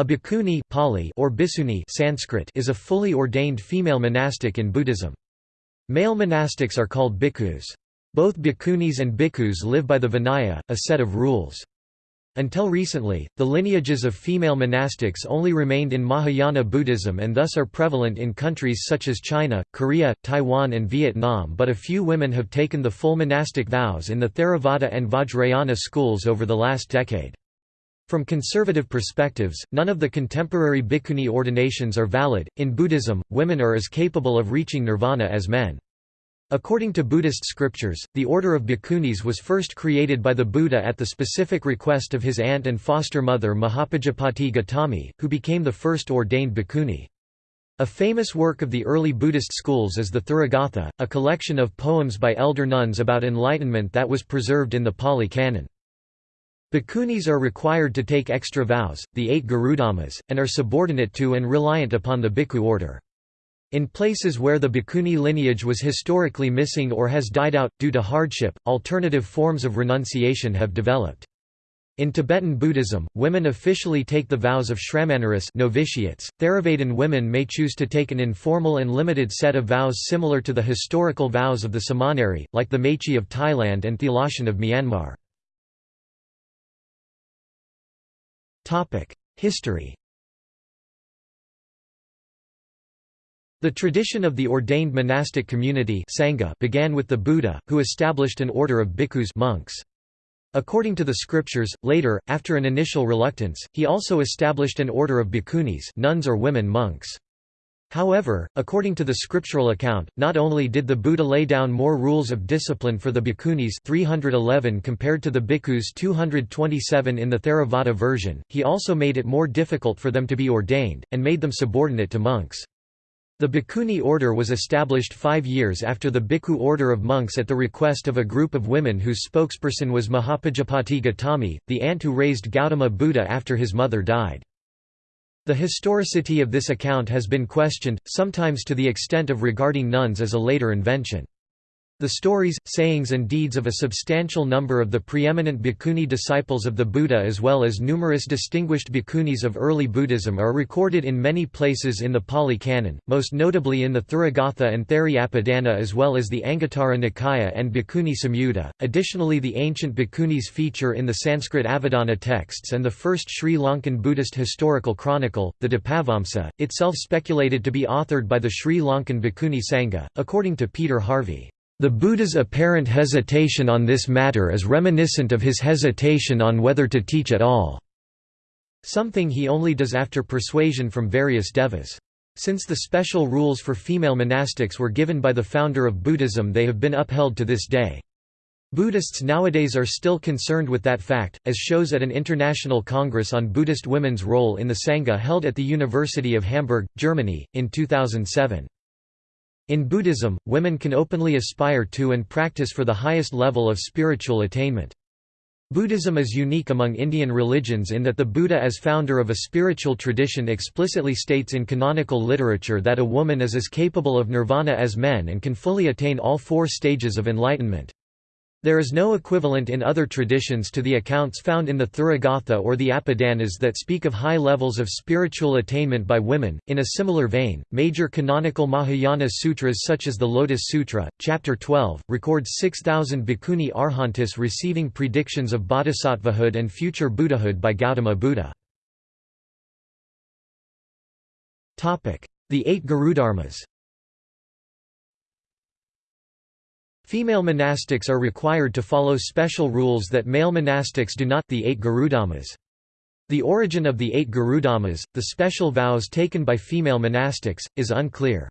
A bhikkhuni Pali or Bhikshuni Sanskrit is a fully ordained female monastic in Buddhism. Male monastics are called bhikkhus. Both bhikkhunis and bhikkhus live by the Vinaya, a set of rules. Until recently, the lineages of female monastics only remained in Mahayana Buddhism and thus are prevalent in countries such as China, Korea, Taiwan and Vietnam but a few women have taken the full monastic vows in the Theravada and Vajrayana schools over the last decade. From conservative perspectives, none of the contemporary bhikkhuni ordinations are valid. In Buddhism, women are as capable of reaching nirvana as men. According to Buddhist scriptures, the order of bhikkhunis was first created by the Buddha at the specific request of his aunt and foster mother Mahapajapati Gautami, who became the first ordained bhikkhuni. A famous work of the early Buddhist schools is the Therigatha, a collection of poems by elder nuns about enlightenment that was preserved in the Pali Canon. Bhikkhunis are required to take extra vows, the eight Garudhammas, and are subordinate to and reliant upon the bhikkhu order. In places where the bhikkhuni lineage was historically missing or has died out, due to hardship, alternative forms of renunciation have developed. In Tibetan Buddhism, women officially take the vows of shramanaris novitiates. Theravadan women may choose to take an informal and limited set of vows similar to the historical vows of the samaneri, like the Mechi of Thailand and Thilashin of Myanmar. History The tradition of the ordained monastic community Sangha began with the Buddha, who established an order of bhikkhus monks. According to the scriptures, later, after an initial reluctance, he also established an order of bhikkhunis nuns or women monks. However, according to the scriptural account, not only did the Buddha lay down more rules of discipline for the bhikkhunis 311 compared to the bhikkhus 227 in the Theravada version, he also made it more difficult for them to be ordained, and made them subordinate to monks. The Bhikkhuni order was established five years after the Bhikkhu order of monks at the request of a group of women whose spokesperson was Mahapajapati Gautami, the aunt who raised Gautama Buddha after his mother died. The historicity of this account has been questioned, sometimes to the extent of regarding nuns as a later invention. The stories, sayings and deeds of a substantial number of the preeminent bhikkhuni disciples of the Buddha as well as numerous distinguished bhikkhunis of early Buddhism are recorded in many places in the Pali Canon, most notably in the Therigatha and Theri Apadana as well as the Anguttara Nikaya and Bhikkhuni Samyutta. Additionally the ancient bhikkhunis feature in the Sanskrit Avadana texts and the first Sri Lankan Buddhist historical chronicle, the Dipavamsa, itself speculated to be authored by the Sri Lankan Bhikkhuni Sangha, according to Peter Harvey. The Buddha's apparent hesitation on this matter is reminiscent of his hesitation on whether to teach at all, something he only does after persuasion from various devas. Since the special rules for female monastics were given by the founder of Buddhism they have been upheld to this day. Buddhists nowadays are still concerned with that fact, as shows at an international congress on Buddhist women's role in the Sangha held at the University of Hamburg, Germany, in 2007. In Buddhism, women can openly aspire to and practice for the highest level of spiritual attainment. Buddhism is unique among Indian religions in that the Buddha as founder of a spiritual tradition explicitly states in canonical literature that a woman is as capable of nirvana as men and can fully attain all four stages of enlightenment. There is no equivalent in other traditions to the accounts found in the Therigatha or the Apadanas that speak of high levels of spiritual attainment by women. In a similar vein, major canonical Mahayana sutras such as the Lotus Sutra, chapter 12, record 6000 bhikkhuni arhantis receiving predictions of bodhisattvahood and future Buddhahood by Gautama Buddha. The Eight Garudharmas Female monastics are required to follow special rules that male monastics do not the eight Garudhammas. The origin of the eight Garudhammas, the special vows taken by female monastics, is unclear.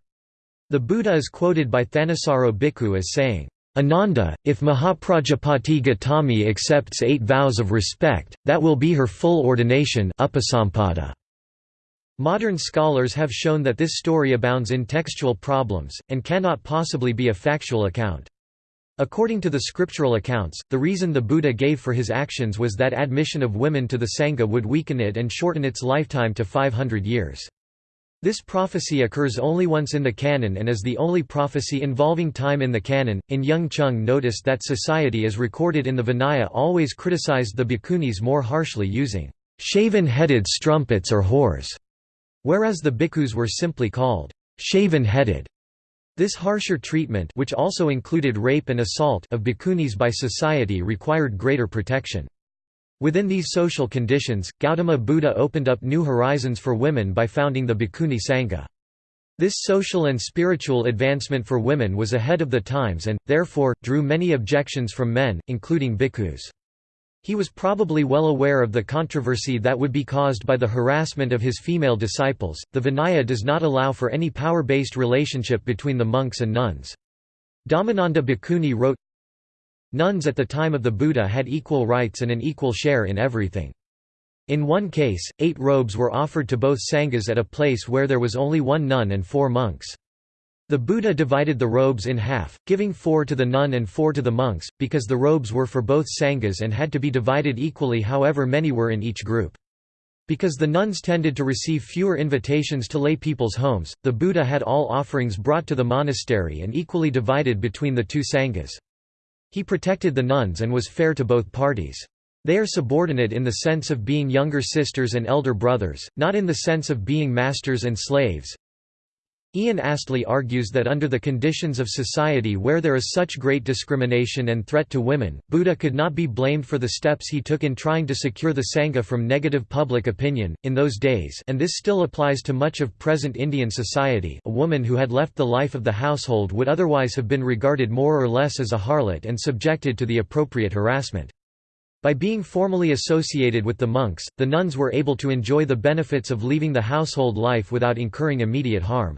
The Buddha is quoted by Thanissaro Bhikkhu as saying, Ananda, if Mahaprajapati Gautami accepts eight vows of respect, that will be her full ordination upasampada. Modern scholars have shown that this story abounds in textual problems, and cannot possibly be a factual account. According to the scriptural accounts, the reason the Buddha gave for his actions was that admission of women to the Sangha would weaken it and shorten its lifetime to 500 years. This prophecy occurs only once in the canon and is the only prophecy involving time in the canon. In Young Chung noticed that society as recorded in the Vinaya always criticized the bhikkhunis more harshly using shaven-headed strumpets or whores, whereas the bhikkhus were simply called shaven-headed. This harsher treatment which also included rape and assault of bhikkhunis by society required greater protection. Within these social conditions, Gautama Buddha opened up new horizons for women by founding the Bhikkhuni Sangha. This social and spiritual advancement for women was ahead of the times and, therefore, drew many objections from men, including bhikkhus. He was probably well aware of the controversy that would be caused by the harassment of his female disciples. The Vinaya does not allow for any power based relationship between the monks and nuns. Dhammananda Bhikkhuni wrote Nuns at the time of the Buddha had equal rights and an equal share in everything. In one case, eight robes were offered to both sanghas at a place where there was only one nun and four monks. The Buddha divided the robes in half, giving four to the nun and four to the monks, because the robes were for both sanghas and had to be divided equally however many were in each group. Because the nuns tended to receive fewer invitations to lay people's homes, the Buddha had all offerings brought to the monastery and equally divided between the two sanghas. He protected the nuns and was fair to both parties. They are subordinate in the sense of being younger sisters and elder brothers, not in the sense of being masters and slaves. Ian Astley argues that under the conditions of society where there is such great discrimination and threat to women, Buddha could not be blamed for the steps he took in trying to secure the Sangha from negative public opinion. In those days, and this still applies to much of present Indian society, a woman who had left the life of the household would otherwise have been regarded more or less as a harlot and subjected to the appropriate harassment. By being formally associated with the monks, the nuns were able to enjoy the benefits of leaving the household life without incurring immediate harm.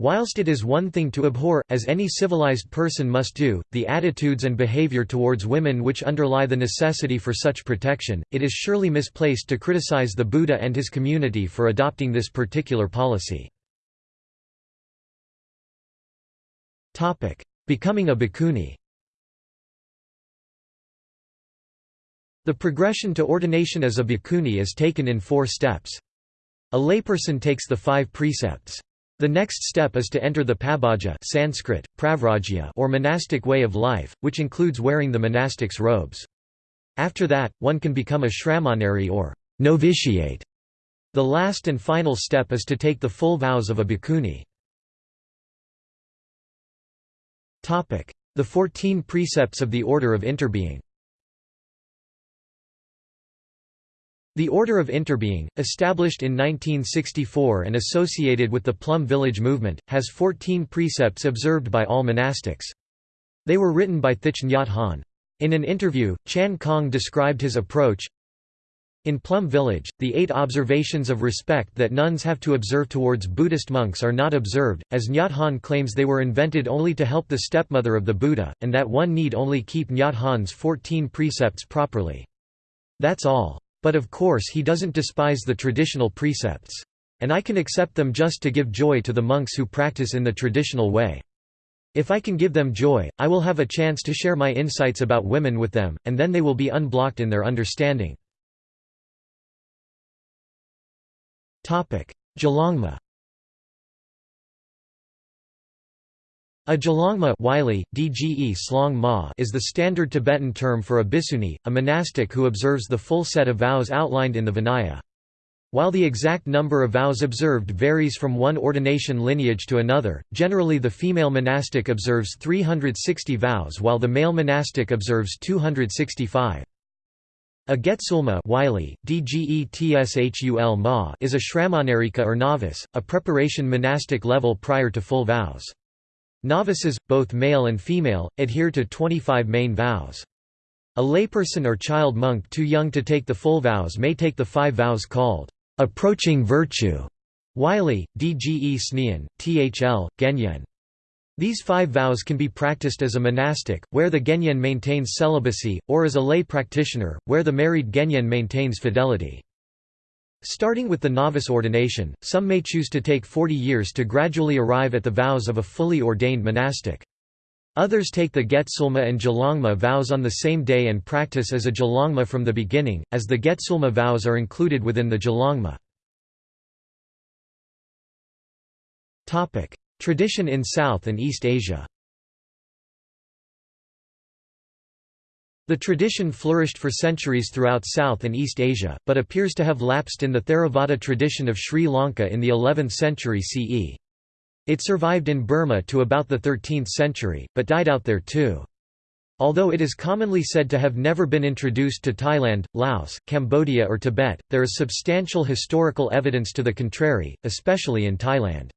Whilst it is one thing to abhor, as any civilized person must do, the attitudes and behavior towards women which underlie the necessity for such protection, it is surely misplaced to criticize the Buddha and his community for adopting this particular policy. Becoming a bhikkhuni The progression to ordination as a bhikkhuni is taken in four steps. A layperson takes the five precepts. The next step is to enter the pabbaja Sanskrit, pravrajya or monastic way of life, which includes wearing the monastic's robes. After that, one can become a shramanari or novitiate. The last and final step is to take the full vows of a bhikkhuni. The Fourteen Precepts of the Order of Interbeing The Order of Interbeing, established in 1964 and associated with the Plum Village movement, has 14 precepts observed by all monastics. They were written by Thich Nhat Hanh. In an interview, Chan Khong described his approach, in Plum Village, the eight observations of respect that nuns have to observe towards Buddhist monks are not observed, as Nhat Hanh claims they were invented only to help the stepmother of the Buddha, and that one need only keep Nhat Hanh's 14 precepts properly. That's all. But of course he doesn't despise the traditional precepts. And I can accept them just to give joy to the monks who practice in the traditional way. If I can give them joy, I will have a chance to share my insights about women with them, and then they will be unblocked in their understanding. Gelongma A Gelongma Wylie, DGE Slong Ma is the standard Tibetan term for a bhikkhuni, a monastic who observes the full set of vows outlined in the Vinaya. While the exact number of vows observed varies from one ordination lineage to another, generally the female monastic observes 360 vows while the male monastic observes 265. A Getsulma Wylie, DGETSHUL Ma is a Shramanarika or novice, a preparation monastic level prior to full vows. Novices, both male and female, adhere to 25 main vows. A layperson or child monk too young to take the full vows may take the five vows called approaching virtue. Wylie, DGE Snean, THL, Genyen. These five vows can be practiced as a monastic, where the Genyen maintains celibacy, or as a lay practitioner, where the married Genyen maintains fidelity. Starting with the novice ordination, some may choose to take 40 years to gradually arrive at the vows of a fully ordained monastic. Others take the Getsulma and Gelongma vows on the same day and practice as a Gelongma from the beginning, as the Getsulma vows are included within the Gelongma. Tradition in South and East Asia The tradition flourished for centuries throughout South and East Asia, but appears to have lapsed in the Theravada tradition of Sri Lanka in the 11th century CE. It survived in Burma to about the 13th century, but died out there too. Although it is commonly said to have never been introduced to Thailand, Laos, Cambodia or Tibet, there is substantial historical evidence to the contrary, especially in Thailand.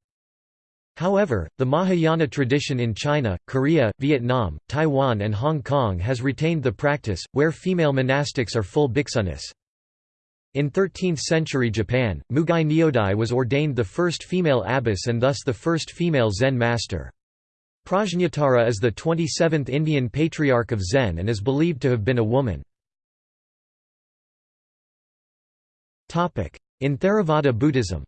However, the Mahayana tradition in China, Korea, Vietnam, Taiwan and Hong Kong has retained the practice, where female monastics are full bhiksunis. In 13th-century Japan, Mugai Nyodai was ordained the first female abbess and thus the first female Zen master. Prajnatara is the 27th Indian patriarch of Zen and is believed to have been a woman. In Theravada Buddhism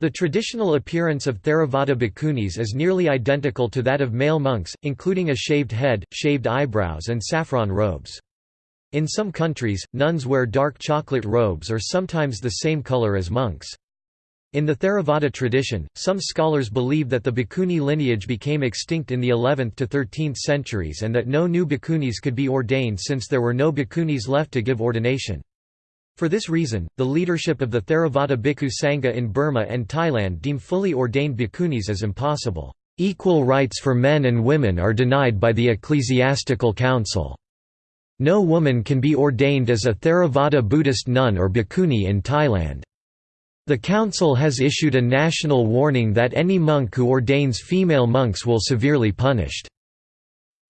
The traditional appearance of Theravada bhikkhunis is nearly identical to that of male monks, including a shaved head, shaved eyebrows and saffron robes. In some countries, nuns wear dark chocolate robes or sometimes the same color as monks. In the Theravada tradition, some scholars believe that the bhikkhuni lineage became extinct in the 11th to 13th centuries and that no new bhikkhunis could be ordained since there were no bhikkhunis left to give ordination. For this reason, the leadership of the Theravada Bhikkhu Sangha in Burma and Thailand deem fully ordained bhikkhunis as impossible. Equal rights for men and women are denied by the ecclesiastical council. No woman can be ordained as a Theravada Buddhist nun or bhikkhuni in Thailand. The council has issued a national warning that any monk who ordains female monks will severely punished.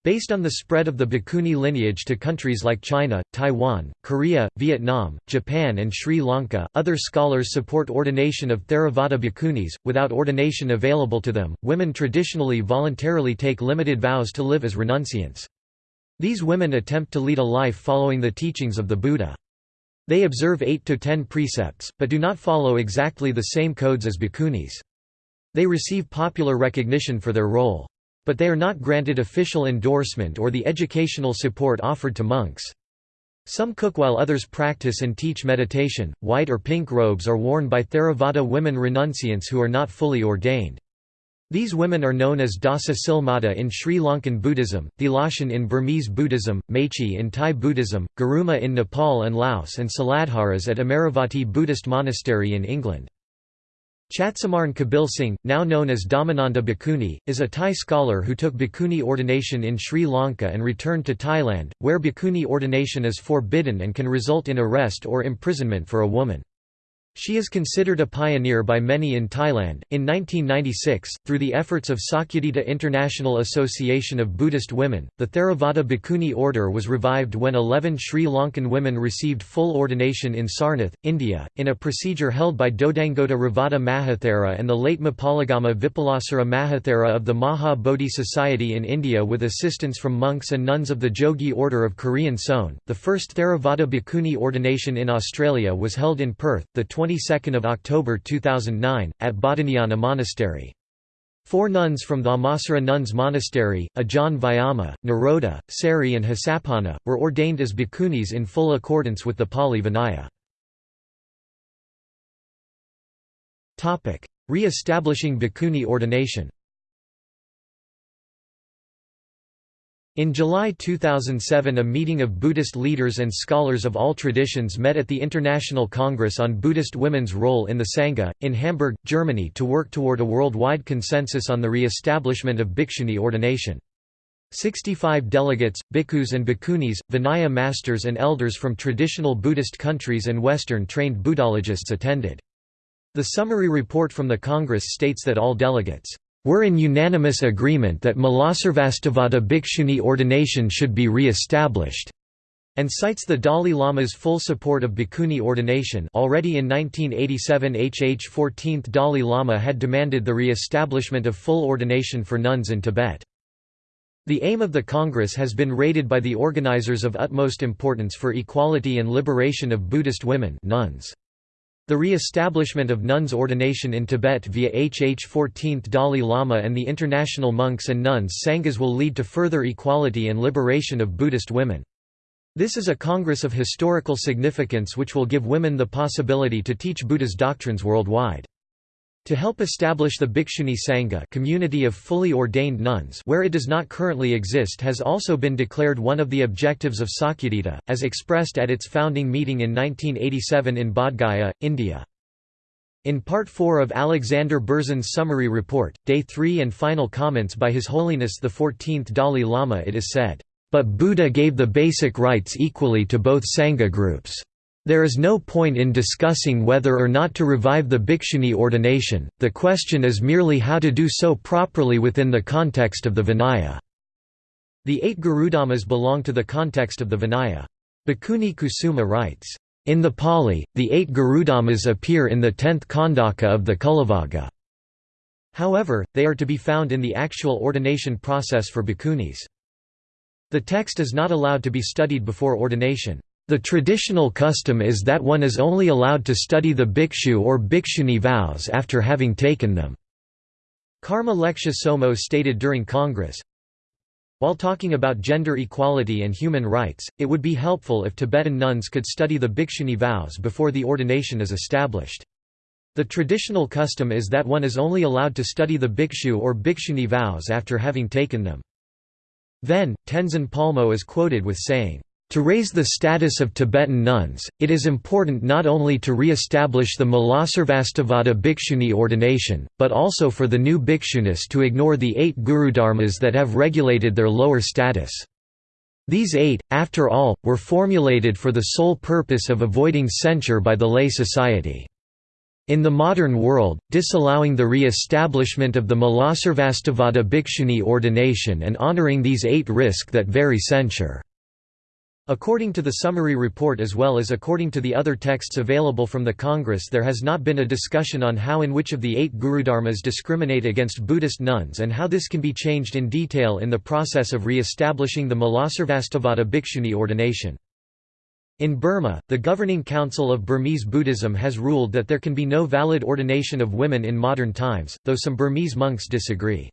Based on the spread of the Bhikkhuni lineage to countries like China, Taiwan, Korea, Vietnam, Japan and Sri Lanka, other scholars support ordination of Theravada bhikkhunis. Without ordination available to them, women traditionally voluntarily take limited vows to live as renunciants. These women attempt to lead a life following the teachings of the Buddha. They observe 8 to 10 precepts, but do not follow exactly the same codes as bhikkhunis. They receive popular recognition for their role. But they are not granted official endorsement or the educational support offered to monks. Some cook while others practice and teach meditation. White or pink robes are worn by Theravada women renunciants who are not fully ordained. These women are known as Dasa Silmata in Sri Lankan Buddhism, Thilashin in Burmese Buddhism, Mechi in Thai Buddhism, Guruma in Nepal and Laos and Siladharas at Amaravati Buddhist Monastery in England. Chatsumarn Kabilsingh, now known as Dhammananda Bhikkhuni, is a Thai scholar who took bhikkhuni ordination in Sri Lanka and returned to Thailand, where bhikkhuni ordination is forbidden and can result in arrest or imprisonment for a woman. She is considered a pioneer by many in Thailand. In 1996, through the efforts of Sakyadhita International Association of Buddhist Women, the Theravada Bhikkhuni order was revived when 11 Sri Lankan women received full ordination in Sarnath, India, in a procedure held by Dodangoda Ravada Mahathera and the late Mapalagama Vipulasara Mahathera of the Maha Bodhi Society in India with assistance from monks and nuns of the Jogye Order of Korean Seon. The first Theravada Bhikkhuni ordination in Australia was held in Perth, the 22nd of October 2009 at Bodhinyana Monastery. Four nuns from the Dhammasara Nuns Monastery, Ajahn Vyama, Naroda, Sari and Hasapana, were ordained as bhikkhunis in full accordance with the Pali Vinaya. Re-establishing bhikkhuni ordination In July 2007 a meeting of Buddhist leaders and scholars of all traditions met at the International Congress on Buddhist Women's Role in the Sangha, in Hamburg, Germany to work toward a worldwide consensus on the re-establishment of bhikshuni ordination. 65 delegates, bhikkhus and bhikkhunis, Vinaya masters and elders from traditional Buddhist countries and Western-trained Buddhologists attended. The summary report from the Congress states that all delegates were in unanimous agreement that Mulasarvastivada Bhikshuni ordination should be re-established, and cites the Dalai Lama's full support of bhikkhuni ordination already in 1987 HH 14th Dalai Lama had demanded the re-establishment of full ordination for nuns in Tibet. The aim of the Congress has been rated by the organizers of utmost importance for equality and liberation of Buddhist women nuns. The re-establishment of nuns' ordination in Tibet via HH 14th Dalai Lama and the international monks and nuns Sanghas will lead to further equality and liberation of Buddhist women. This is a congress of historical significance which will give women the possibility to teach Buddha's doctrines worldwide. To help establish the Bhikshuni Sangha community of fully ordained nuns where it does not currently exist has also been declared one of the objectives of Sakyadhita, as expressed at its founding meeting in 1987 in Bodh Gaya, India. In Part 4 of Alexander Berzin's summary report, Day 3 and final comments by His Holiness the 14th Dalai Lama it is said, "...but Buddha gave the basic rights equally to both Sangha groups." There is no point in discussing whether or not to revive the bhikshuni ordination, the question is merely how to do so properly within the context of the Vinaya. The eight Gurudhammas belong to the context of the Vinaya. Bhikkhuni Kusuma writes, "...in the Pali, the eight Gurudhammas appear in the tenth Khandaka of the Cullavagga." However, they are to be found in the actual ordination process for bhikkhunis. The text is not allowed to be studied before ordination. The traditional custom is that one is only allowed to study the bhikshu or bhikshuni vows after having taken them. Karma Lekshe Tsomo stated during Congress, While talking about gender equality and human rights, it would be helpful if Tibetan nuns could study the bhikshuni vows before the ordination is established. The traditional custom is that one is only allowed to study the bhikshu or bhikshuni vows after having taken them. Then, Tenzin Palmo is quoted with saying, to raise the status of Tibetan nuns, it is important not only to re-establish the Mulasarvastivada Bhikshuni ordination, but also for the new bhikshunis to ignore the eight gurudharmas that have regulated their lower status. These eight, after all, were formulated for the sole purpose of avoiding censure by the lay society. In the modern world, disallowing the re-establishment of the Mulasarvastivada Bhikshuni ordination and honoring these eight risk that very censure. According to the summary report as well as according to the other texts available from the Congress there has not been a discussion on how and which of the eight Gurudharmas discriminate against Buddhist nuns and how this can be changed in detail in the process of re-establishing the Mulasarvastivada Bhikshuni ordination. In Burma, the Governing Council of Burmese Buddhism has ruled that there can be no valid ordination of women in modern times, though some Burmese monks disagree.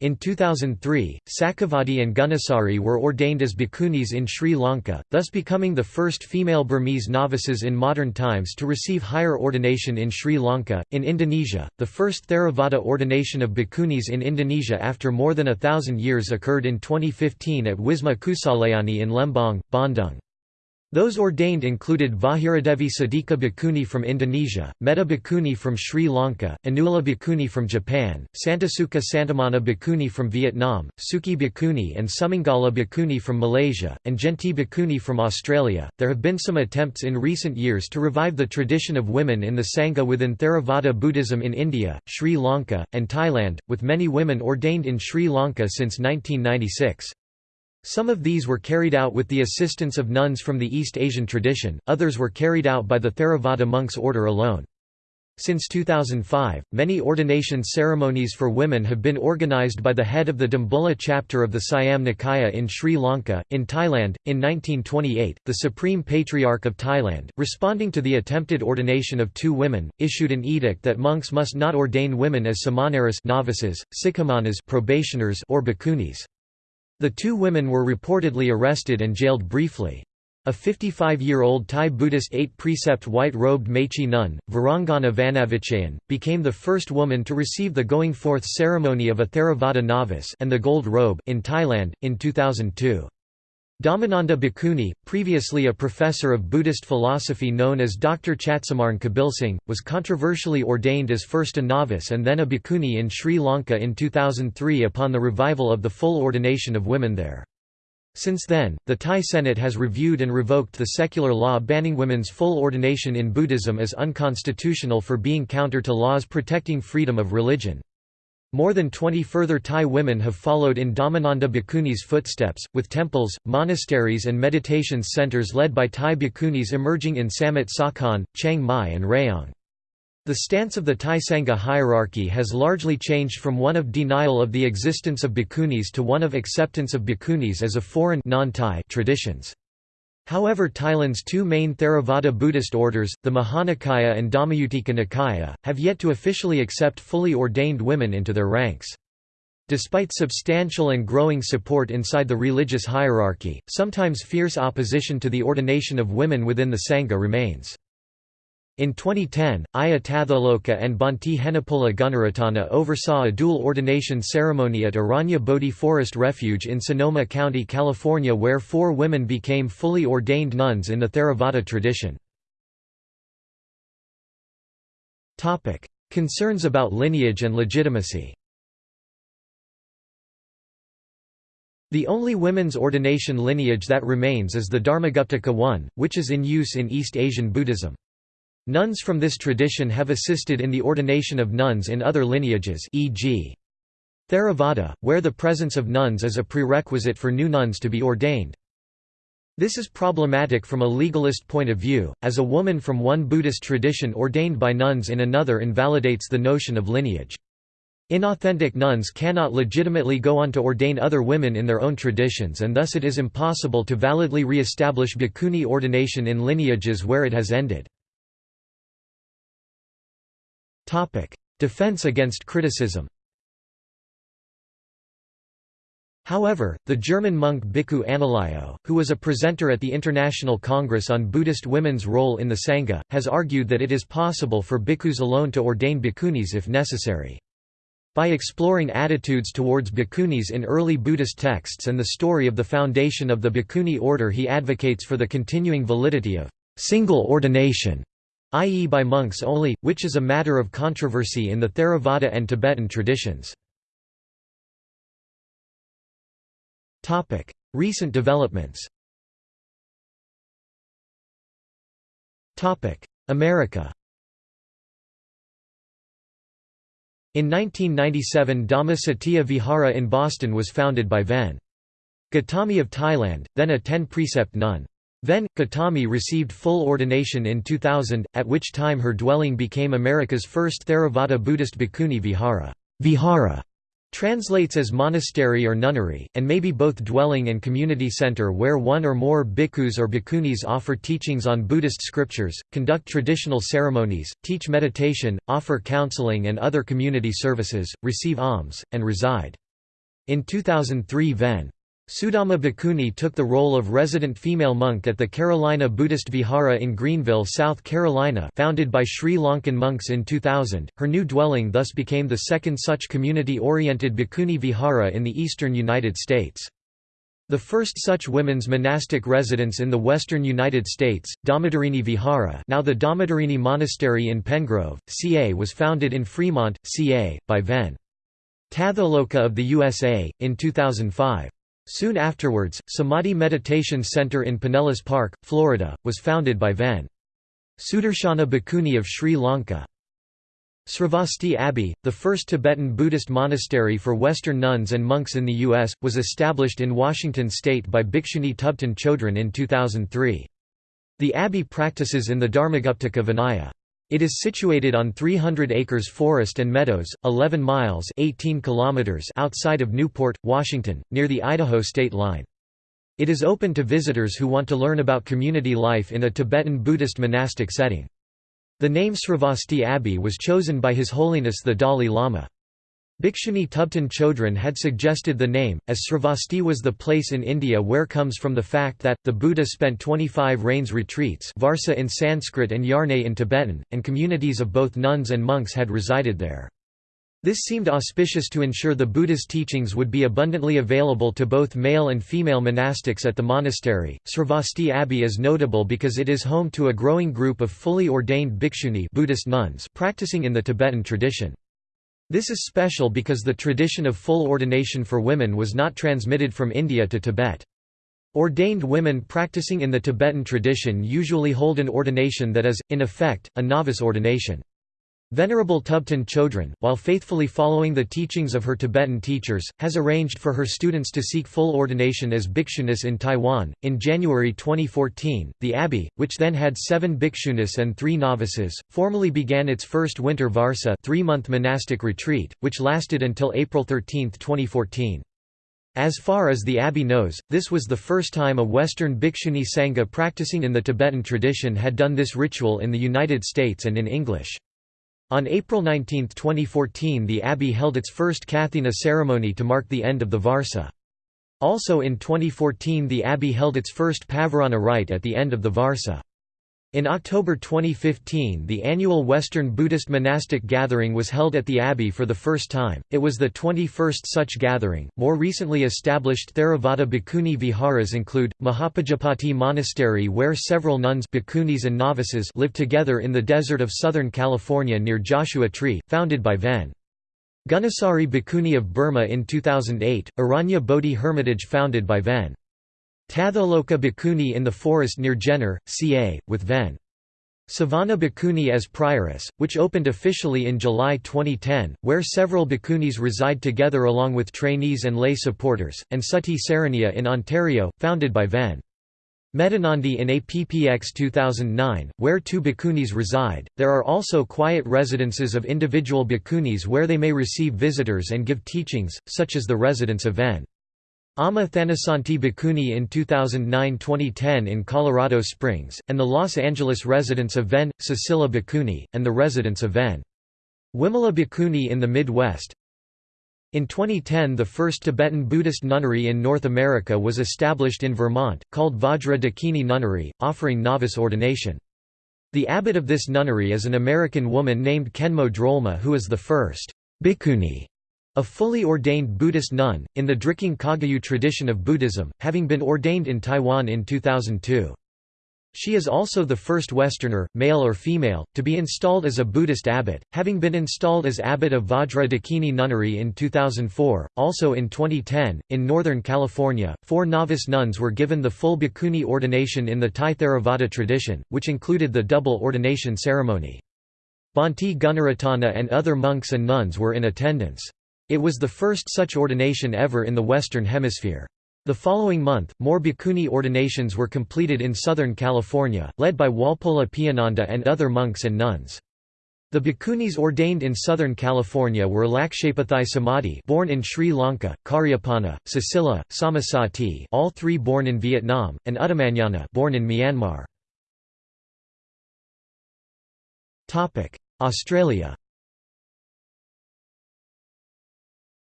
In 2003, Sakavati and Gunasari were ordained as bhikkhunis in Sri Lanka, thus becoming the first female Burmese novices in modern times to receive higher ordination in Sri Lanka. In Indonesia, the first Theravada ordination of bhikkhunis in Indonesia after more than a thousand years occurred in 2015 at Wisma Kusalayani in Lembang, Bandung. Those ordained included Vahiradevi Sadika Bhikkhuni from Indonesia, Metta Bhikkhuni from Sri Lanka, Anula Bhikkhuni from Japan, Santasuka Santamana Bhikkhuni from Vietnam, Suki Bhikkhuni and Sumangala Bhikkhuni from Malaysia, and Genti Bhikkhuni from Australia. There have been some attempts in recent years to revive the tradition of women in the Sangha within Theravada Buddhism in India, Sri Lanka, and Thailand, with many women ordained in Sri Lanka since 1996. Some of these were carried out with the assistance of nuns from the East Asian tradition, others were carried out by the Theravada monks order alone. Since 2005, many ordination ceremonies for women have been organized by the head of the Dambulla chapter of the Siam Nikaya in Sri Lanka. In Thailand, in 1928, the Supreme Patriarch of Thailand, responding to the attempted ordination of two women, issued an edict that monks must not ordain women as samanaras novices, sikkhammanas probationers or bhikkhunis. The two women were reportedly arrested and jailed briefly. A 55-year-old Thai Buddhist eight-precept white-robed Mechi nun, Virangana Vanavichayan, became the first woman to receive the going forth ceremony of a Theravada novice and the gold robe in Thailand, in 2002. Dhammananda Bhikkhuni, previously a professor of Buddhist philosophy known as Dr. Chatsumarn Kabilsingh, was controversially ordained as first a novice and then a bhikkhuni in Sri Lanka in 2003 upon the revival of the full ordination of women there. Since then, the Thai Senate has reviewed and revoked the secular law banning women's full ordination in Buddhism as unconstitutional for being counter to laws protecting freedom of religion. More than 20 further Thai women have followed in Dhammananda Bhikkhuni's footsteps, with temples, monasteries and meditation centers led by Thai bhikkhunis emerging in Samut Sakhon, Chiang Mai and Rayong. The stance of the Thai Sangha hierarchy has largely changed from one of denial of the existence of bhikkhunis to one of acceptance of bhikkhunis as a foreign non-Thai traditions. However Thailand's two main Theravada Buddhist orders, the Mahanikaya and Dhammayutika Nikaya, have yet to officially accept fully ordained women into their ranks. Despite substantial and growing support inside the religious hierarchy, sometimes fierce opposition to the ordination of women within the Sangha remains. In 2010, Ayya Tathaloka and Bhante Henepola Gunaratana oversaw a dual ordination ceremony at Aranya Bodhi Forest Refuge in Sonoma County, California where four women became fully ordained nuns in the Theravada tradition. Concerns about lineage and legitimacy The only women's ordination lineage that remains is the Dharmaguptaka one, which is in use in East Asian Buddhism. Nuns from this tradition have assisted in the ordination of nuns in other lineages e.g. Theravada, where the presence of nuns is a prerequisite for new nuns to be ordained. This is problematic from a legalist point of view, as a woman from one Buddhist tradition ordained by nuns in another invalidates the notion of lineage. Inauthentic nuns cannot legitimately go on to ordain other women in their own traditions and thus it is impossible to validly re-establish bhikkhuni ordination in lineages where it has ended. Defense against criticism However, the German monk Bhikkhu Analayo, who was a presenter at the International Congress on Buddhist women's role in the Sangha, has argued that it is possible for bhikkhus alone to ordain bhikkhunis if necessary. By exploring attitudes towards bhikkhunis in early Buddhist texts and the story of the foundation of the bhikkhuni order he advocates for the continuing validity of single ordination i.e. by monks only, which is a matter of controversy in the Theravada and Tibetan traditions. Recent developments America In 1997 Dhamma Satya Vihara in Boston was founded by Ven. Gautami of Thailand, then a ten-precept nun. Then, Gautami received full ordination in 2000, at which time her dwelling became America's first Theravada Buddhist bhikkhuni vihara. Vihara translates as monastery or nunnery, and may be both dwelling and community center where one or more bhikkhus or bhikkhunis offer teachings on Buddhist scriptures, conduct traditional ceremonies, teach meditation, offer counseling and other community services, receive alms, and reside. In 2003 Ven. Sudama Bhikkhuni took the role of resident female monk at the Carolina Buddhist Vihara in Greenville, South Carolina founded by Sri Lankan monks in 2000. Her new dwelling thus became the second such community-oriented Bhikkhuni Vihara in the eastern United States. The first such women's monastic residence in the western United States, Dhammacharini Vihara now the Dhammacharini Monastery in Penngrove, CA was founded in Fremont, CA, by Ven. Tathaloka of the USA, in 2005. Soon afterwards, Samadhi Meditation Center in Pinellas Park, Florida, was founded by Ven. Sudarshana Bhikkhuni of Sri Lanka. Sravasti Abbey, the first Tibetan Buddhist monastery for Western nuns and monks in the U.S., was established in Washington state by Bhikshuni Thubten Chodron in 2003. The abbey practices in the Dharmaguptaka Vinaya. It is situated on 300 acres forest and meadows, 11 miles 18 kilometers outside of Newport, Washington, near the Idaho state line. It is open to visitors who want to learn about community life in a Tibetan Buddhist monastic setting. The name Sravasti Abbey was chosen by His Holiness the Dalai Lama. Bhikshuni Thubten Chodron had suggested the name, as Sravasti was the place in India where comes from the fact that, the Buddha spent 25 rains retreats Varsa in Sanskrit and Yarne in Tibetan, and communities of both nuns and monks had resided there. This seemed auspicious to ensure the Buddha's teachings would be abundantly available to both male and female monastics at the monastery. Sravasti Abbey is notable because it is home to a growing group of fully ordained bhikshuni Buddhist nuns practicing in the Tibetan tradition. This is special because the tradition of full ordination for women was not transmitted from India to Tibet. Ordained women practicing in the Tibetan tradition usually hold an ordination that is, in effect, a novice ordination. Venerable Thubten Chodron, while faithfully following the teachings of her Tibetan teachers, has arranged for her students to seek full ordination as bhikshunis in Taiwan. In January 2014, the abbey, which then had seven bhikshunis and three novices, formally began its first winter varsa three-month monastic retreat, which lasted until April 13, 2014. As far as the abbey knows, this was the first time a Western bhikshuni sangha practicing in the Tibetan tradition had done this ritual in the United States and in English. On April 19, 2014 the abbey held its first Kathina ceremony to mark the end of the Varsa. Also in 2014 the abbey held its first Pavarana rite at the end of the Varsa. In October 2015 the annual Western Buddhist monastic gathering was held at the Abbey for the first time, it was the 21st such gathering. More recently established Theravada Bhikkhuni viharas include, Mahapajapati Monastery where several nuns bhikkhunis and novices live together in the desert of Southern California near Joshua Tree, founded by Ven. Gunasari Bhikkhuni of Burma in 2008, Aranya Bodhi Hermitage founded by Ven. Tathaloka Bhikkhuni in the forest near Jenner, CA, with Ven. Sobhana Bhikkhuni as prioress, which opened officially in July 2010, where several bhikkhunis reside together along with trainees and lay supporters, and Sati Saraniya in Ontario, founded by Ven. Medhanandi in APPX 2009, where two bhikkhunis reside. There are also quiet residences of individual bhikkhunis where they may receive visitors and give teachings, such as the residence of Ven. Amma Thanasanti Bhikkhuni in 2009–2010 in Colorado Springs, and the Los Angeles residence of Ven. Cecilia Bhikkhuni, and the residence of Ven. Wimala Bhikkhuni in the Midwest. In 2010 the first Tibetan Buddhist nunnery in North America was established in Vermont, called Vajra Dakini Nunnery, offering novice ordination. The abbot of this nunnery is an American woman named Khenmo Drolma who is the first bhikkhuni a fully ordained Buddhist nun, in the Drikung Kagyu tradition of Buddhism, having been ordained in Taiwan in 2002. She is also the first Westerner, male or female, to be installed as a Buddhist abbot, having been installed as abbot of Vajra Dakini Nunnery in 2004. Also in 2010, in Northern California, four novice nuns were given the full bhikkhuni ordination in the Thai Theravada tradition, which included the double ordination ceremony. Bhante Gunaratana and other monks and nuns were in attendance. It was the first such ordination ever in the Western Hemisphere. The following month, more bhikkhuni ordinations were completed in Southern California, led by Walpola Piyananda and other monks and nuns. The bhikkhunis ordained in Southern California were Lakshapathi Samadhi born in Sri Lanka, Karyapanna, Sasila, Samasati all three born in Vietnam, and Uttamanyana born in Myanmar. Australia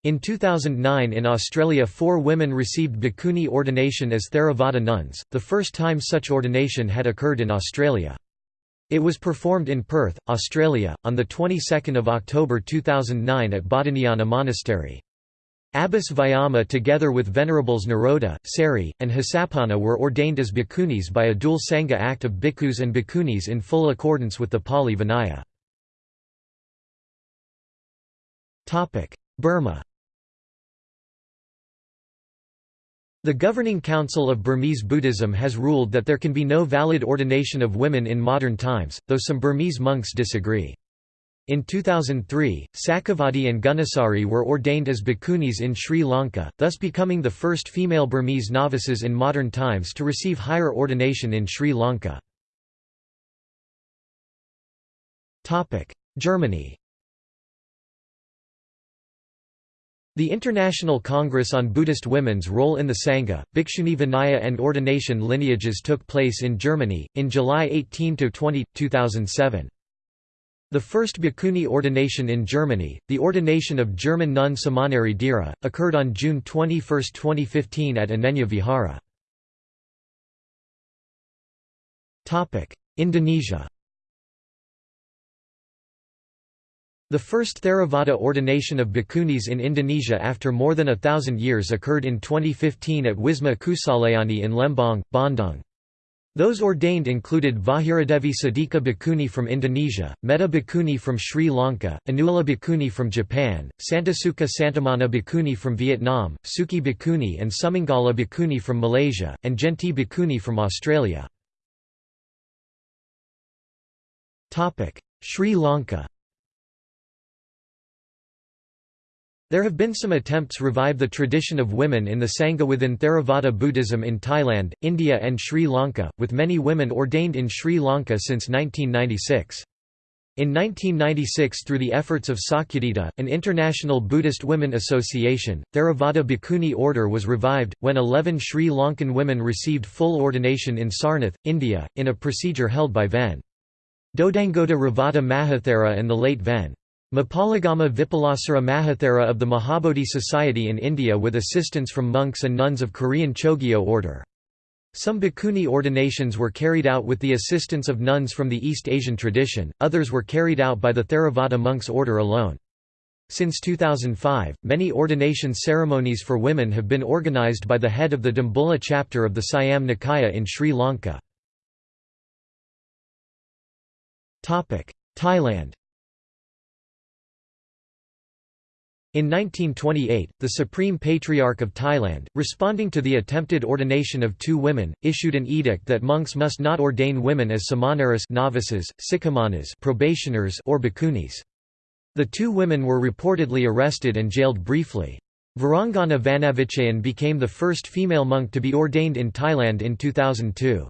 In 2009 in Australia four women received bhikkhuni ordination as Theravada nuns, the first time such ordination had occurred in Australia. It was performed in Perth, Australia, on the 22nd of October 2009 at Bodhinyana Monastery. Abbess Vyama together with Venerables Naroda, Sari, and Hasapanna were ordained as bhikkhunis by a dual Sangha act of bhikkhus and bhikkhunis in full accordance with the Pali Vinaya. Burma The governing council of Burmese Buddhism has ruled that there can be no valid ordination of women in modern times, though some Burmese monks disagree. In 2003, Sakavati and Gunasari were ordained as bhikkhunis in Sri Lanka, thus becoming the first female Burmese novices in modern times to receive higher ordination in Sri Lanka. Germany The International Congress on Buddhist Women's Role in the Sangha, Bhikshuni Vinaya and ordination lineages took place in Germany, in July 18–20, 2007. The first bhikkhuni ordination in Germany, the ordination of German nun Samaneri Dira, occurred on June 21, 2015 at Anenya Vihara. Indonesia The first Theravada ordination of bhikkhunis in Indonesia after more than a thousand years occurred in 2015 at Wisma Kusalayani in Lembang, Bandung. Those ordained included Vahiradevi Sadika Bhikkhuni from Indonesia, Metta Bhikkhuni from Sri Lanka, Anula Bhikkhuni from Japan, Santasuka Santamana Bhikkhuni from Vietnam, Suki Bhikkhuni and Sumangala Bhikkhuni from Malaysia, and Genti Bhikkhuni from Australia. Sri Lanka There have been some attempts to revive the tradition of women in the Sangha within Theravada Buddhism in Thailand, India and Sri Lanka, with many women ordained in Sri Lanka since 1996. In 1996 through the efforts of Sakyadhita, an international Buddhist women association, Theravada Bhikkhuni order was revived, when 11 Sri Lankan women received full ordination in Sarnath, India, in a procedure held by Ven. Dodangoda Ravata Mahathera and the late Ven. Mapalagama Vipulasara Mahathera of the Mahabodhi Society in India with assistance from monks and nuns of Korean Chogye order. Some bhikkhuni ordinations were carried out with the assistance of nuns from the East Asian tradition, others were carried out by the Theravada monks order alone. Since 2005, many ordination ceremonies for women have been organized by the head of the Dambulla chapter of the Siam Nikaya in Sri Lanka. Thailand In 1928, the Supreme Patriarch of Thailand, responding to the attempted ordination of two women, issued an edict that monks must not ordain women as samaneras novices, sikkhamanas probationers or bhikkhunis. The two women were reportedly arrested and jailed briefly. Varanggana Vanavichayen became the first female monk to be ordained in Thailand in 2002.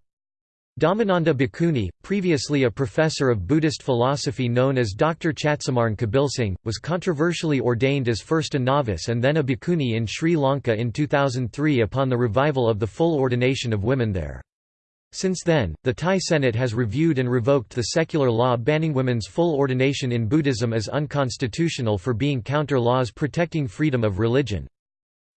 Dhammananda Bhikkhuni, previously a professor of Buddhist philosophy known as Dr. Chatsumarn Kabilsingh, was controversially ordained as first a novice and then a bhikkhuni in Sri Lanka in 2003 upon the revival of the full ordination of women there. Since then, the Thai Senate has reviewed and revoked the secular law banning women's full ordination in Buddhism as unconstitutional for being counter laws protecting freedom of religion.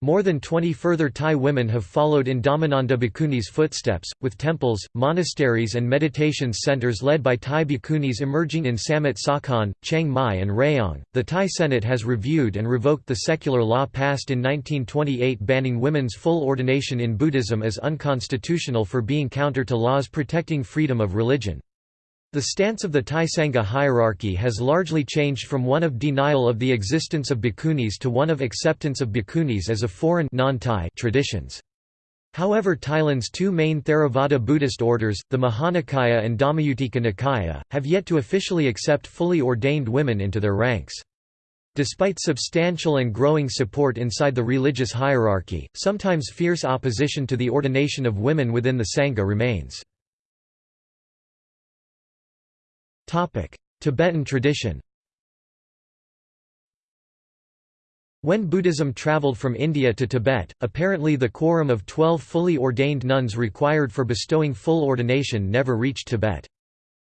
More than 20 further Thai women have followed in Dhammananda Bhikkhuni's footsteps, with temples, monasteries and meditation centers led by Thai bhikkhunis emerging in Samut Sakhon, Chiang Mai and Rayong. The Thai Senate has reviewed and revoked the secular law passed in 1928 banning women's full ordination in Buddhism as unconstitutional for being counter to laws protecting freedom of religion. The stance of the Thai Sangha hierarchy has largely changed from one of denial of the existence of bhikkhunis to one of acceptance of bhikkhunis as a foreign traditions. However Thailand's two main Theravada Buddhist orders, the Mahanikaya and Dhammayutika Nikaya, have yet to officially accept fully ordained women into their ranks. Despite substantial and growing support inside the religious hierarchy, sometimes fierce opposition to the ordination of women within the Sangha remains. Tibetan tradition When Buddhism traveled from India to Tibet, apparently the quorum of twelve fully ordained nuns required for bestowing full ordination never reached Tibet.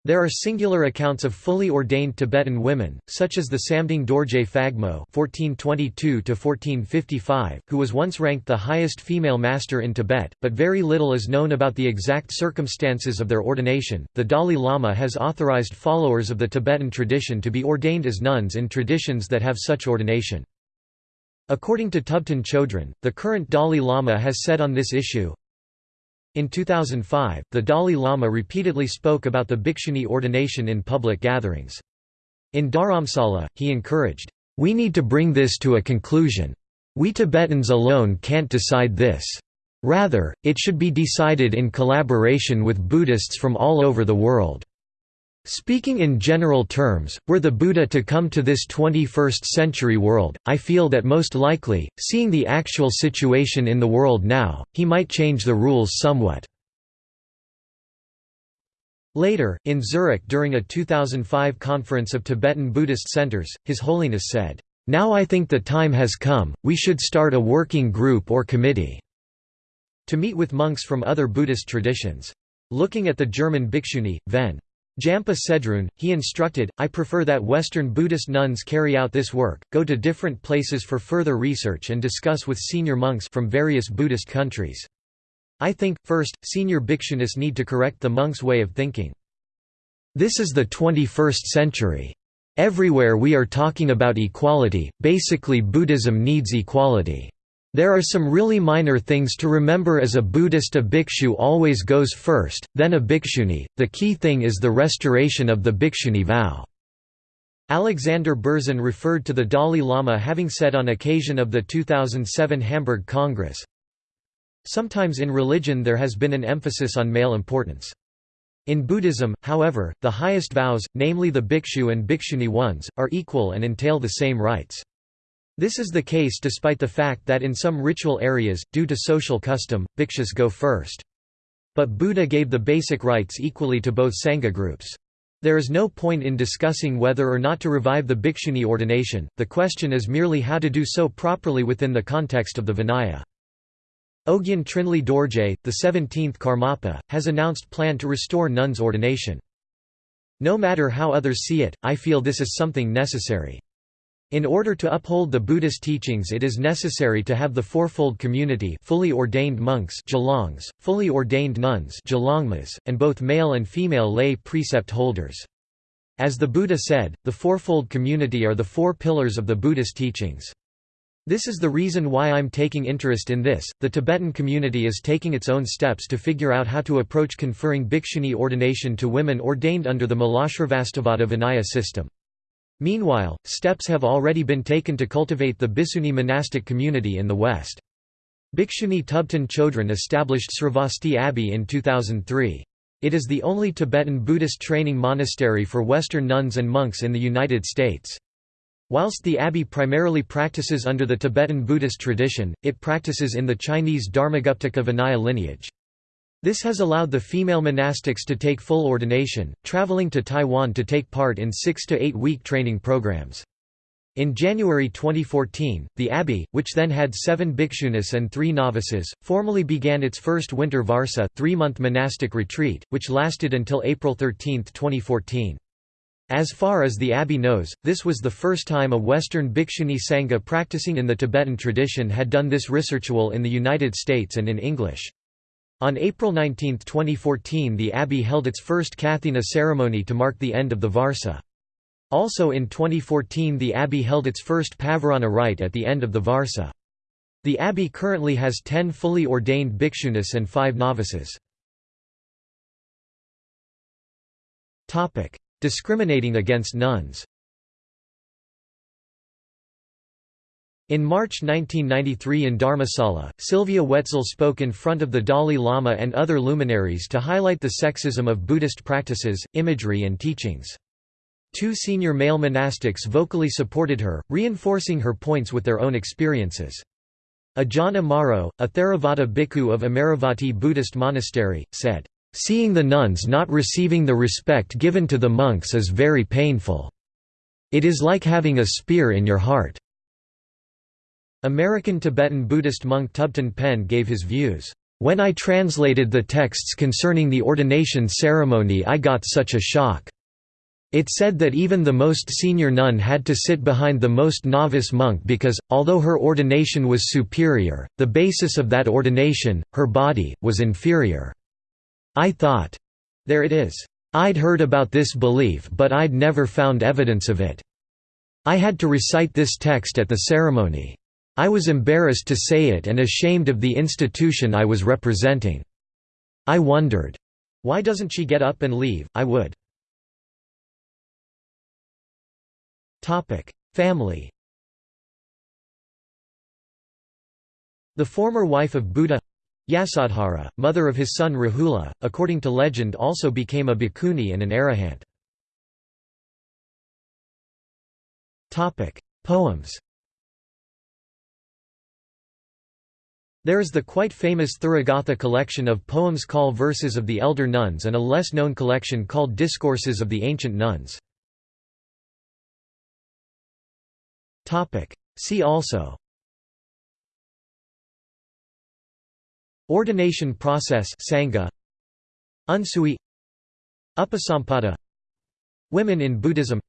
There are singular accounts of fully ordained Tibetan women, such as the Samding Dorje Phagmo (1422–1455), who was once ranked the highest female master in Tibet, but very little is known about the exact circumstances of their ordination. The Dalai Lama has authorized followers of the Tibetan tradition to be ordained as nuns in traditions that have such ordination. According to Thubten Chodron, the current Dalai Lama has said on this issue, in 2005, the Dalai Lama repeatedly spoke about the bhikshuni ordination in public gatherings. In Dharamsala, he encouraged, "...we need to bring this to a conclusion. We Tibetans alone can't decide this. Rather, it should be decided in collaboration with Buddhists from all over the world." Speaking in general terms, were the Buddha to come to this 21st-century world, I feel that most likely, seeing the actual situation in the world now, he might change the rules somewhat. Later, in Zurich during a 2005 conference of Tibetan Buddhist centers, His Holiness said, "'Now I think the time has come, we should start a working group or committee' to meet with monks from other Buddhist traditions. Looking at the German bhikshuni, Ven. Jampa Tsedroen, he instructed, I prefer that Western Buddhist nuns carry out this work, go to different places for further research and discuss with senior monks from various Buddhist countries. I think, first, senior bhikshunis need to correct the monks' way of thinking. This is the 21st century. Everywhere we are talking about equality, basically Buddhism needs equality. There are some really minor things to remember as a Buddhist a bhikshu always goes first, then a bhikshuni, the key thing is the restoration of the bhikshuni vow. Alexander Berzin referred to the Dalai Lama having said on occasion of the 2007 Hamburg Congress, Sometimes in religion there has been an emphasis on male importance. In Buddhism, however, the highest vows, namely the bhikshu and bhikshuni ones, are equal and entail the same rights. This is the case despite the fact that in some ritual areas, due to social custom, bhikshus go first. But Buddha gave the basic rights equally to both Sangha groups. There is no point in discussing whether or not to revive the bhikshuni ordination, the question is merely how to do so properly within the context of the Vinaya. Ogyen Trinley Dorje, the 17th Karmapa, has announced plan to restore nuns' ordination. No matter how others see it, I feel this is something necessary. In order to uphold the Buddhist teachings it is necessary to have the fourfold community fully ordained monks fully ordained nuns and both male and female lay precept holders. As the Buddha said, the fourfold community are the four pillars of the Buddhist teachings. This is the reason why I'm taking interest in this. The Tibetan community is taking its own steps to figure out how to approach conferring bhikshuni ordination to women ordained under the Mulasarvastivada Vinaya system. Meanwhile, steps have already been taken to cultivate the Bhikshuni monastic community in the West. Bhikshuni Thubten Chodron established Sravasti Abbey in 2003. It is the only Tibetan Buddhist training monastery for Western nuns and monks in the United States. Whilst the abbey primarily practices under the Tibetan Buddhist tradition, it practices in the Chinese Dharmaguptaka Vinaya lineage. This has allowed the female monastics to take full ordination, traveling to Taiwan to take part in six to eight week training programs. In January 2014, the abbey, which then had seven bhikshunis and three novices, formally began its first winter varsa three-month monastic retreat, which lasted until April 13, 2014. As far as the abbey knows, this was the first time a Western Bhikshuni Sangha practicing in the Tibetan tradition had done this ritual in the United States and in English. On April 19, 2014 the abbey held its first Kathina ceremony to mark the end of the Varsa. Also in 2014 the abbey held its first Pavarana rite at the end of the Varsa. The abbey currently has 10 fully ordained bhikshunis and 5 novices. Discriminating against nuns In March 1993 in Dharamsala, Sylvia Wetzel spoke in front of the Dalai Lama and other luminaries to highlight the sexism of Buddhist practices, imagery and teachings. Two senior male monastics vocally supported her, reinforcing her points with their own experiences. Ajahn Amaro, a Theravada bhikkhu of Amaravati Buddhist monastery, said, "...seeing the nuns not receiving the respect given to the monks is very painful. It is like having a spear in your heart." American Tibetan Buddhist monk Thubten Pen gave his views, "...when I translated the texts concerning the ordination ceremony I got such a shock. It said that even the most senior nun had to sit behind the most novice monk because, although her ordination was superior, the basis of that ordination, her body, was inferior. I thought, there it is. I'd heard about this belief but I'd never found evidence of it. I had to recite this text at the ceremony. I was embarrassed to say it and ashamed of the institution I was representing. I wondered, why doesn't she get up and leave, I would. Family The former wife of Buddha Yasodhara, mother of his son Rahula, according to legend also became a bhikkhuni and an arahant. Poems There is the quite famous Therigatha collection of poems called Verses of the Elder Nuns and a less known collection called Discourses of the Ancient Nuns. See also. Ordination process Sangha. Unsui. Upasampada. Women in Buddhism.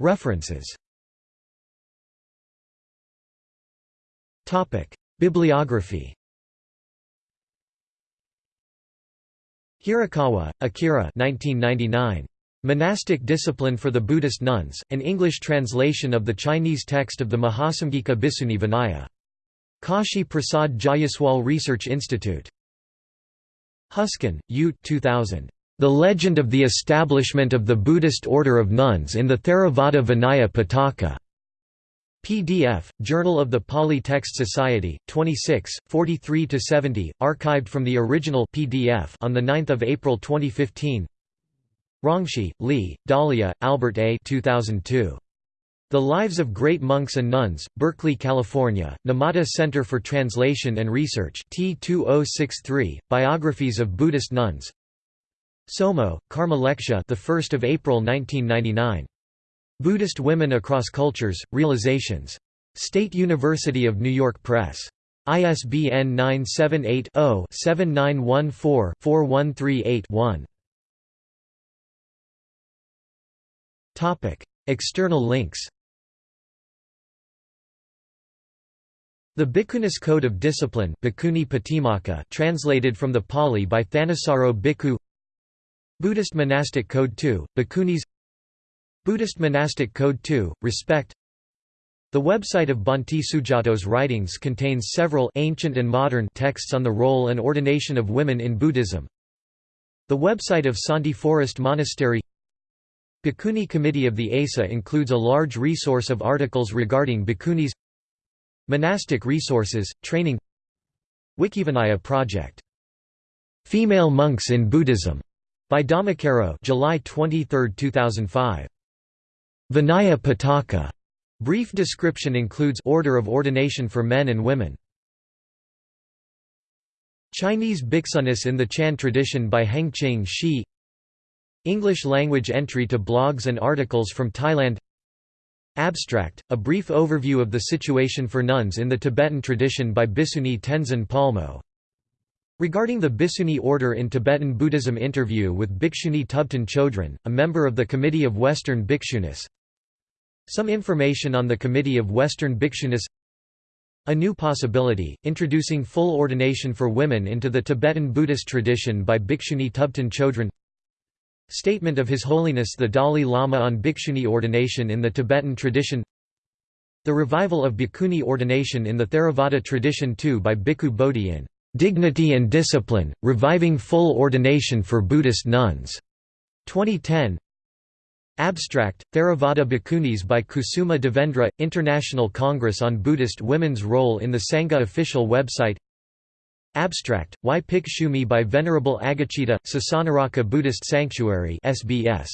References Topic: Bibliography. Hirakawa, Akira 1999. Monastic Discipline for the Buddhist Nuns, an English translation of the Chinese text of the Mahasamgika Bhikshuni Vinaya. Kashi Prasad Jayaswal Research Institute. Hüsken, U. 2000. The Legend of the Establishment of the Buddhist Order of Nuns in the Theravada Vinaya Pitaka. PDF, Journal of the Pali Text Society, 26, 43–70, archived from the original PDF on 9 April 2015 Rongshi, Li, Dalia, Albert A. 2002. The Lives of Great Monks and Nuns, Berkeley, California, Numata Center for Translation and Research T2063, Biographies of Buddhist Nuns Tsomo, Karma Lekshe the 1st of April 1999. Buddhist Women Across Cultures, Realizations. State University of New York Press. ISBN 978 0 7914 4138 1. External links The Bhikkhunis Code of Discipline translated from the Pali by Thanissaro Bhikkhu Buddhist Monastic Code 2, Bhikkhunis Buddhist Monastic Code 2, Respect The website of Bhante Sujato's writings contains several ancient and modern texts on the role and ordination of women in Buddhism. The website of Santi Forest Monastery Bhikkhuni Committee of the ASA includes a large resource of articles regarding bhikkhunis Monastic Resources, Training Wikivinaya Project. Female Monks in Buddhism, by Dhammakaro July 23, 2005. Vinaya Pitaka. Brief description includes order of ordination for men and women. Chinese Bhiksunis in the Chan tradition by Hengqing Shi English language entry to blogs and articles from Thailand Abstract, a brief overview of the situation for nuns in the Tibetan tradition by Bhikshuni Tenzin Palmo. Regarding the Bhikshuni order in Tibetan Buddhism interview with Bhikshuni Thubten Chodron, a member of the Committee of Western Bhikshunis. Some information on the Committee of Western Bhikshunis. A New Possibility, introducing full ordination for women into the Tibetan Buddhist tradition by Bhikshuni Thubten Chodron. Statement of His Holiness the Dalai Lama on Bhikshuni ordination in the Tibetan tradition. The revival of Bhikkhuni ordination in the Theravada tradition too by Bhikkhu Bodhi in "'Dignity and Discipline, Reviving Full Ordination for Buddhist Nuns' 2010 Abstract, Theravada Bhikkhunis by Kusuma Devendra, International Congress on Buddhist Women's Role in the Sangha official website. Abstract, Why Pick Shumi by Venerable Agachita, Sasanarakkha Buddhist Sanctuary SBS